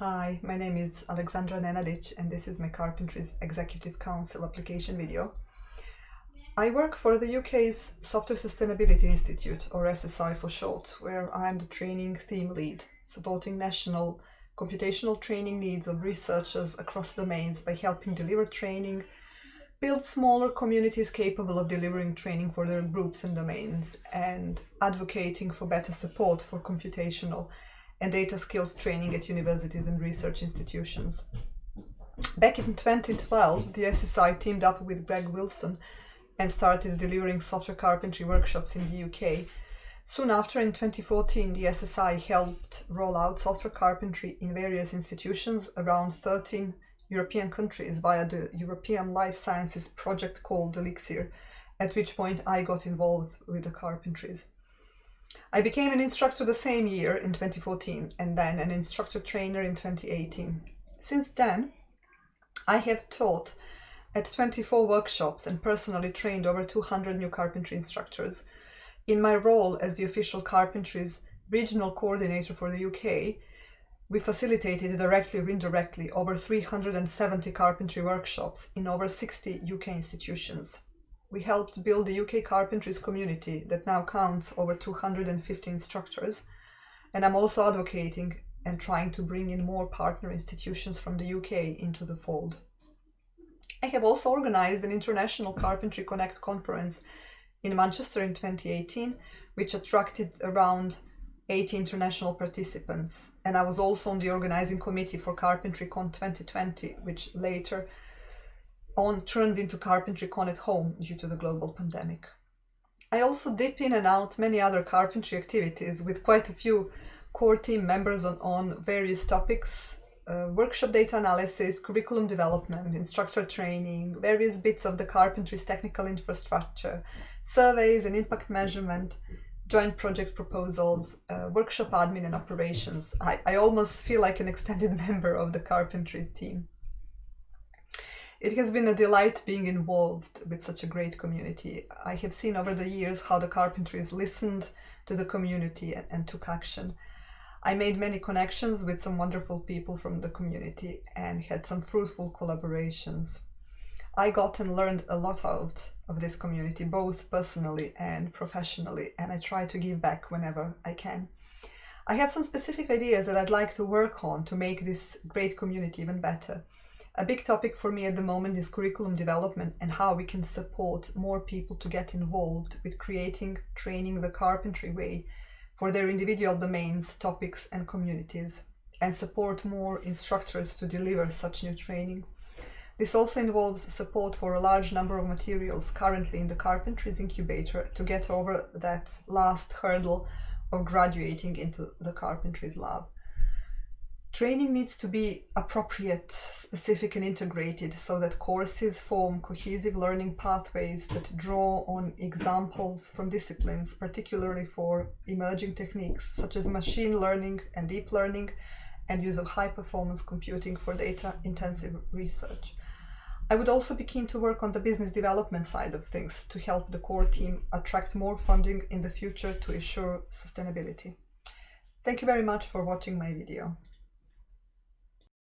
Hi, my name is Alexandra Nenadic and this is my Carpentries Executive Council application video. I work for the UK's Software Sustainability Institute, or SSI for short, where I'm the training theme lead, supporting national computational training needs of researchers across domains by helping deliver training, build smaller communities capable of delivering training for their groups and domains, and advocating for better support for computational and data skills training at universities and research institutions. Back in 2012, the SSI teamed up with Greg Wilson and started delivering software carpentry workshops in the UK. Soon after, in 2014, the SSI helped roll out software carpentry in various institutions around 13 European countries via the European Life Sciences project called Elixir, at which point I got involved with the carpentries. I became an instructor the same year in 2014 and then an instructor trainer in 2018. Since then, I have taught at 24 workshops and personally trained over 200 new carpentry instructors. In my role as the official carpentry's regional coordinator for the UK, we facilitated directly or indirectly over 370 carpentry workshops in over 60 UK institutions we helped build the UK carpentries community that now counts over 215 structures, And I'm also advocating and trying to bring in more partner institutions from the UK into the fold. I have also organized an International Carpentry Connect conference in Manchester in 2018, which attracted around 80 international participants. And I was also on the organizing committee for CarpentryCon 2020, which later on turned into CarpentryCon at home due to the global pandemic. I also dip in and out many other carpentry activities with quite a few core team members on, on various topics, uh, workshop data analysis, curriculum development, instructor training, various bits of the carpentry's technical infrastructure, surveys and impact measurement, joint project proposals, uh, workshop admin and operations. I, I almost feel like an extended member of the carpentry team. It has been a delight being involved with such a great community. I have seen over the years how the carpentries listened to the community and, and took action. I made many connections with some wonderful people from the community and had some fruitful collaborations. I got and learned a lot out of this community, both personally and professionally, and I try to give back whenever I can. I have some specific ideas that I'd like to work on to make this great community even better. A big topic for me at the moment is curriculum development and how we can support more people to get involved with creating training the carpentry way for their individual domains, topics and communities and support more instructors to deliver such new training. This also involves support for a large number of materials currently in the Carpentries Incubator to get over that last hurdle of graduating into the Carpentries Lab. Training needs to be appropriate, specific and integrated so that courses form cohesive learning pathways that draw on examples from disciplines, particularly for emerging techniques such as machine learning and deep learning and use of high performance computing for data intensive research. I would also be keen to work on the business development side of things to help the core team attract more funding in the future to ensure sustainability. Thank you very much for watching my video.